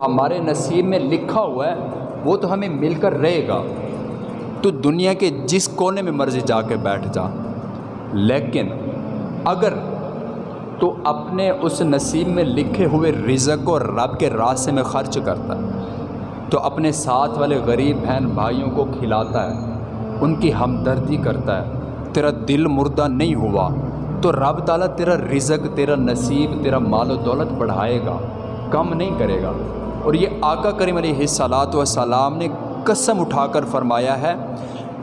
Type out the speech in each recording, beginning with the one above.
ہمارے نصیب میں لکھا ہوا ہے، وہ تو ہمیں مل کر رہے گا۔ تو دنیا کے جس کونے میں مرضی جا کے بیٹھ جا۔ لیکن اگر تو اپنے اس نصیب میں لکھے ہوئے رزق کو رب کے راستے میں خرچ کرتا ہے، تو اپنے ساتھ والے غریب بہن بھائیوں کو کھلاتا ہے، ان کی ہمدردی کرتا ہے۔ تیرا دل مردہ نہیں ہوا، تو رب تعالیٰ تیرا رزق، تیرا نصیب، تیرا مال و دولت بڑھائے گا، کم نہیں کرے گا۔ اور یہ آقا کریم علیہ صلاۃ وسلام نے قسم اٹھا کر فرمایا ہے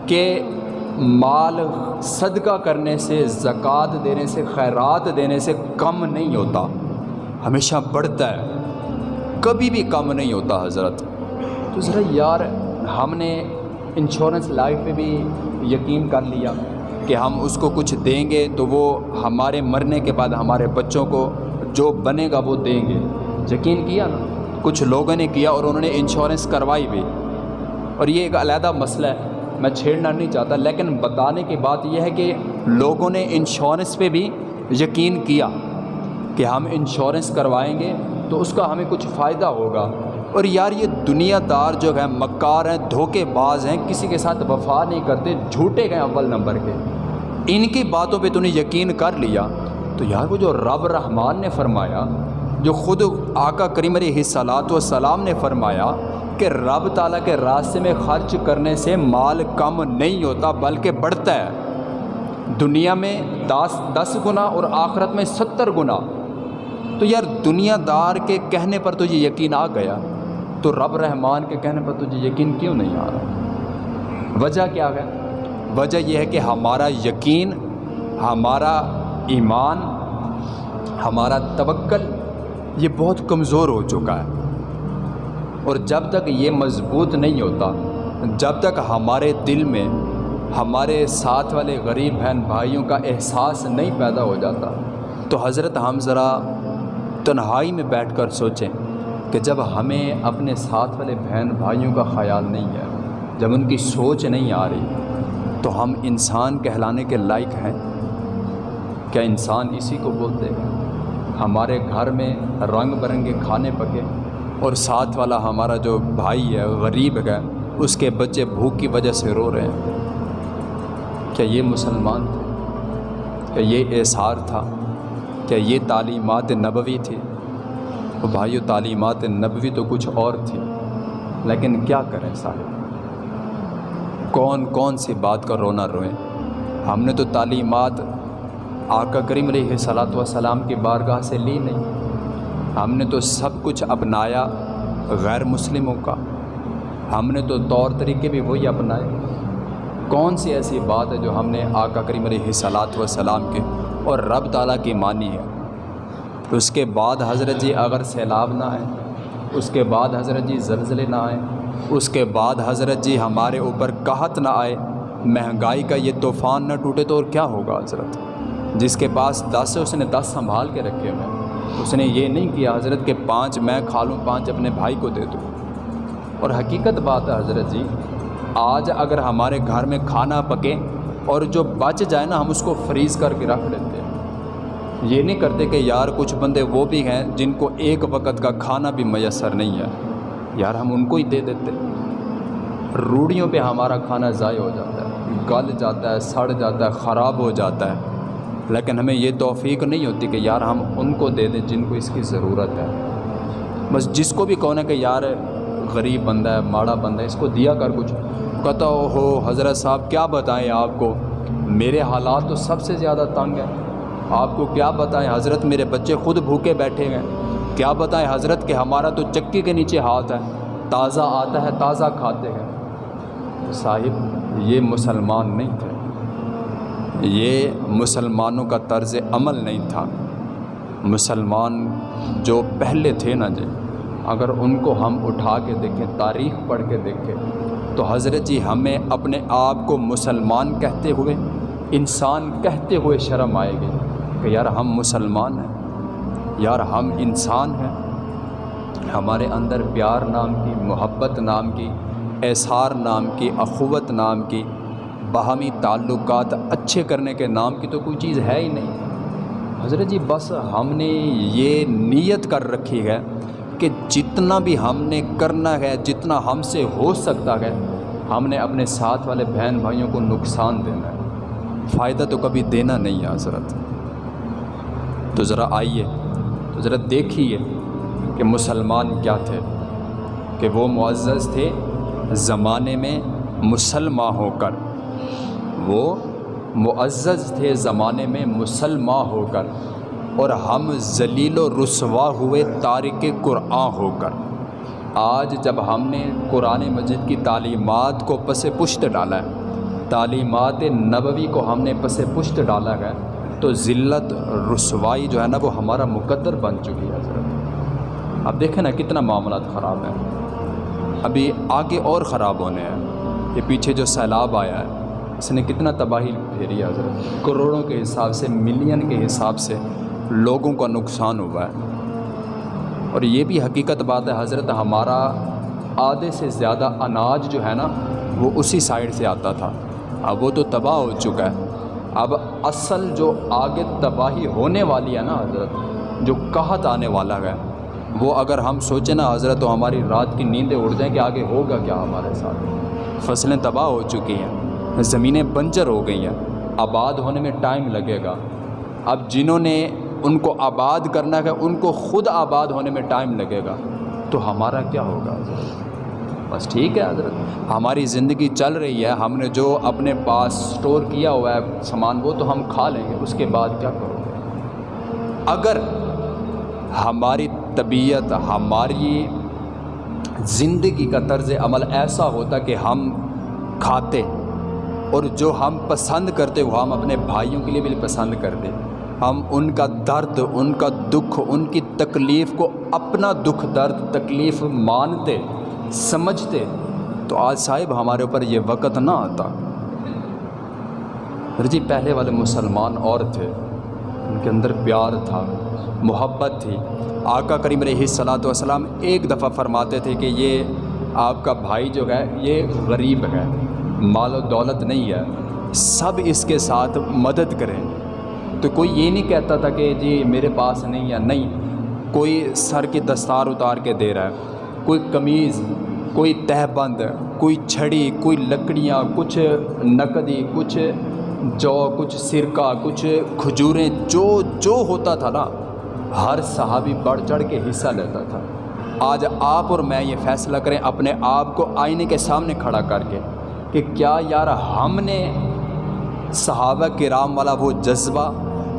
کہ مال صدقہ کرنے سے، زکوٰۃ دینے سے، خیرات دینے سے کم نہیں ہوتا۔ ہمیشہ بڑھتا ہے۔ کبھی بھی کم نہیں ہوتا حضرت۔ تو ذرا یار، ہم نے انشورنس لائف پہ بھی یقین کر لیا کہ ہم اس کو کچھ دیں گے تو وہ ہمارے مرنے کے بعد ہمارے بچوں کو جو بنے گا وہ دیں گے۔ یقین کیا نا؟ کچھ لوگوں نے کیا اور انہوں نے انشورنس کروائی بھی۔ اور یہ ایک علیحدہ مسئلہ ہے۔ میں چھیڑنا نہیں چاہتا، لیکن بتانے کی بات یہ ہے کہ لوگوں نے انشورنس پہ بھی یقین کیا کہ ہم انشورنس کروائیں گے تو اس کا ہمیں کچھ فائدہ ہوگا۔ اور یار، یہ دنیا دار جو ہے مکار ہیں، دھوکے باز ہیں، کسی کے ساتھ وفا نہیں کرتے، جھوٹے گئے اول نمبر کے۔ ان کی باتوں پہ تو نے یقین کر لیا۔ تو یار، وہ جو رب رحمان نے فرمایا جو خود آقا کریم علیہ صلاۃ وسلام نے فرمایا کہ رب تعالیٰ کے راستے میں خرچ کرنے سے مال کم نہیں ہوتا بلکہ بڑھتا ہے۔ دنیا میں دس دس گنا اور آخرت میں ستر گنا۔ تو یار دنیا دار کے کہنے پر تو یہ یقین آ گیا؟ تو رب رحمان کے کہنے پر تجھے یقین کیوں نہیں آ رہا؟ وجہ کیا ہے؟ وجہ یہ ہے کہ ہمارا یقین، ہمارا ایمان، ہمارا توکل یہ بہت کمزور ہو چکا ہے۔ اور جب تک یہ مضبوط نہیں ہوتا، جب تک ہمارے دل میں ہمارے ساتھ والے غریب بہن بھائیوں کا احساس نہیں پیدا ہو جاتا، تو حضرت ہم ذرا تنہائی میں بیٹھ کر سوچیں کہ جب ہمیں اپنے ساتھ والے بہن بھائیوں کا خیال نہیں ہے، جب ان کی سوچ نہیں آ رہی، تو ہم انسان کہلانے کے لائق ہیں؟ کیا انسان اسی کو بولتے ہیں؟ ہمارے گھر میں رنگ برنگے کھانے پکے اور ساتھ والا ہمارا جو بھائی ہے، غریب ہے، اس کے بچے بھوک کی وجہ سے رو رہے ہیں۔ کیا یہ مسلمان تھے؟ کیا یہ احسار تھا؟ کیا یہ تعلیمات نبوی تھی؟ وہ بھائیو، تعلیمات نبوی تو کچھ اور تھی، لیکن کیا کریں صاحب؟ کون کون سی بات کا رونا روئیں؟ ہم نے تو تعلیمات آقا کریم علیہ صلاۃ وسلام کی بارگاہ سے لی نہیں۔ ہم نے تو سب کچھ اپنایا غیر مسلموں کا۔ ہم نے تو طور طریقے بھی وہی اپنائے۔ کون سی ایسی بات ہے جو ہم نے آقا کریم علیہ صلاۃ وسلام کے اور رب تعالیٰ کی مانی ہے؟ اس کے بعد حضرت جی اگر سیلاب نہ آئے، اس کے بعد حضرت جی زلزلے نہ آئیں اس کے بعد حضرت جی ہمارے اوپر قحط نہ آئے، مہنگائی کا یہ طوفان نہ ٹوٹے تو اور کیا ہوگا حضرت؟ جس کے پاس دس ہے، اس نے دس سنبھال کے رکھے ہوئے اس نے یہ نہیں کیا، حضرت کہ پانچ میں کھا لوں پانچ اپنے بھائی کو دے دوں۔ اور حقیقت بات ہے حضرت جی آج اگر ہمارے گھر میں کھانا پکے اور جو بچ جائے نا، ہم اس کو فریز کر کے رکھ لیتے ہیں۔ یہ نہیں کرتے کہ یار، کچھ بندے وہ بھی ہیں جن کو ایک وقت کا کھانا بھی میسر نہیں ہے۔ یار، ہم ان کو ہی دے دیتے روڑیوں پہ ہمارا کھانا ضائع ہو جاتا ہے، گل جاتا ہے، سڑ جاتا ہے، خراب ہو جاتا ہے۔ لیکن ہمیں یہ توفیق نہیں ہوتی کہ یار ہم ان کو دے دیں جن کو اس کی ضرورت ہے۔ بس جس کو بھی کہنا کہ یار غریب بندہ ہے، ماڑا بندہ ہے، اس کو دیا کر کچھ۔ کہتا ہو حضرت صاحب، کیا بتائیں آپ کو؟ میرے حالات تو سب سے زیادہ تنگ ہیں۔ آپ کو کیا بتائیں؟ حضرت میرے بچے خود بھوکے بیٹھے ہیں۔ کیا بتائیں حضرت کہ ہمارا تو چکی کے نیچے ہاتھ ہے۔ تازہ آتا ہے، تازہ کھاتے ہیں۔ صاحب، یہ مسلمان نہیں تھے۔ یہ مسلمانوں کا طرز عمل نہیں تھا۔ مسلمان جو پہلے تھے نا جی اگر ان کو ہم اٹھا کے دیکھیں، تاریخ پڑھ کے دیکھیں، تو حضرت جی ہمیں اپنے آپ کو مسلمان کہتے ہوئے، انسان کہتے ہوئے شرم آئے گی کہ یار ہم مسلمان ہیں، یار ہم انسان ہیں۔ ہمارے اندر پیار نام کی، محبت نام کی، احسار نام کی، اخوت نام کی باہمی تعلقات اچھے کرنے کے نام کی تو کوئی چیز ہے ہی نہیں۔ حضرت جی بس ہم نے یہ نیت کر رکھی ہے کہ جتنا بھی ہم نے کرنا ہے، جتنا ہم سے ہو سکتا ہے، ہم نے اپنے ساتھ والے بہن بھائیوں کو نقصان دینا ہے۔ فائدہ تو کبھی دینا نہیں ہے حضرت۔ تو ذرا آئیے، تو ذرا دیکھیے کہ مسلمان کیا تھے۔ کہ وہ معزز تھے زمانے میں مسلمان ہو کر۔ وہ معزز تھے زمانے میں مسلمان ہو کر اور ہم ذلیل و رسوا ہوئے تارک قرآن ہو کر۔ آج جب ہم نے قرآن مجید کی تعلیمات کو پس پشت ڈالا ہے، تعلیمات نبوی کو ہم نے پس پشت ڈالا ہے، تو ذلت، رسوائی جو ہے نا، وہ ہمارا مقدر بن چکی ہے۔ حضرت اب دیکھیں نا کتنا معاملات خراب ہیں۔ ابھی آگے اور خراب ہونے ہیں۔ یہ پیچھے جو سیلاب آیا ہے اس نے کتنا تباہی پھیری ہے حضرت؟ کروڑوں کے حساب سے، ملین کے حساب سے لوگوں کا نقصان ہوا ہے۔ اور یہ بھی حقیقت بات ہے، حضرت، ہمارا آدھے سے زیادہ اناج جو ہے نا، وہ اسی سائڈ سے آتا تھا۔ اب وہ تو تباہ ہو چکا ہے۔ اب اصل جو آگے تباہی ہونے والی ہے نا حضرت، جو قحط آنے والا ہے، وہ اگر ہم سوچیں نا حضرت، تو ہماری رات کی نیندیں اڑ جائیں کہ آگے ہوگا کیا ہمارے ساتھ؟ فصلیں تباہ ہو چکی ہیں۔ زمینیں بنجر ہو گئی ہیں۔ آباد ہونے میں ٹائم لگے گا۔ اب جنہوں نے ان کو آباد کرنا ہے، ان کو خود آباد ہونے میں ٹائم لگے گا۔ تو ہمارا کیا ہوگا؟ بس ٹھیک ہے حضرت۔ ہماری زندگی چل رہی ہے۔ ہم نے جو اپنے پاس سٹور کیا ہوا ہے، سامان، وہ تو ہم کھا لیں گے۔ اس کے بعد کیا کرو؟ گے اگر ہماری طبیعت، ہماری زندگی کا طرز عمل ایسا ہوتا کہ ہم کھاتے اور جو ہم پسند کرتے وہ ہم اپنے بھائیوں کے لیے بھی پسند کرتے۔ ہم ان کا درد، ان کا دکھ، ان کی تکلیف کو اپنا دکھ، درد، تکلیف مانتے، سمجھتے۔ تو آج صاحب ہمارے اوپر یہ وقت نہ آتا۔ جی پہلے والے مسلمان اور تھے۔ ان کے اندر پیار تھا، محبت تھی۔ آقا کریم علیہ صلاۃ والسلام ایک دفعہ فرماتے تھے کہ یہ آپ کا بھائی جو ہے، یہ غریب ہے۔ مال و دولت نہیں ہے، سب اس کے ساتھ مدد کریں۔ تو کوئی یہ نہیں کہتا تھا کہ جی میرے پاس نہیں ہے، نہیں۔ کوئی سر کی دستار اتار کے دے رہا ہے۔ کوئی قمیض، کوئی تہ بند کوئی چھڑی، کوئی لکڑیاں، کچھ نقدی، کچھ جو، کچھ سرکہ کچھ کھجوریں، جو جو ہوتا تھا نا، ہر صحابی بڑھ چڑھ کے حصہ لیتا تھا۔ آج آپ اور میں یہ فیصلہ کریں، اپنے آپ کو آئینے کے سامنے کھڑا کر کے۔ کہ کیا یار ہم نے صحابہ کرام والا وہ جذبہ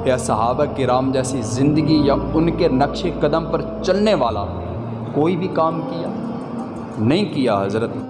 یا صحابہ کرام جیسی زندگی یا ان کے نقش قدم پر چلنے والا کوئی بھی کام کیا؟ نہیں کیا حضرت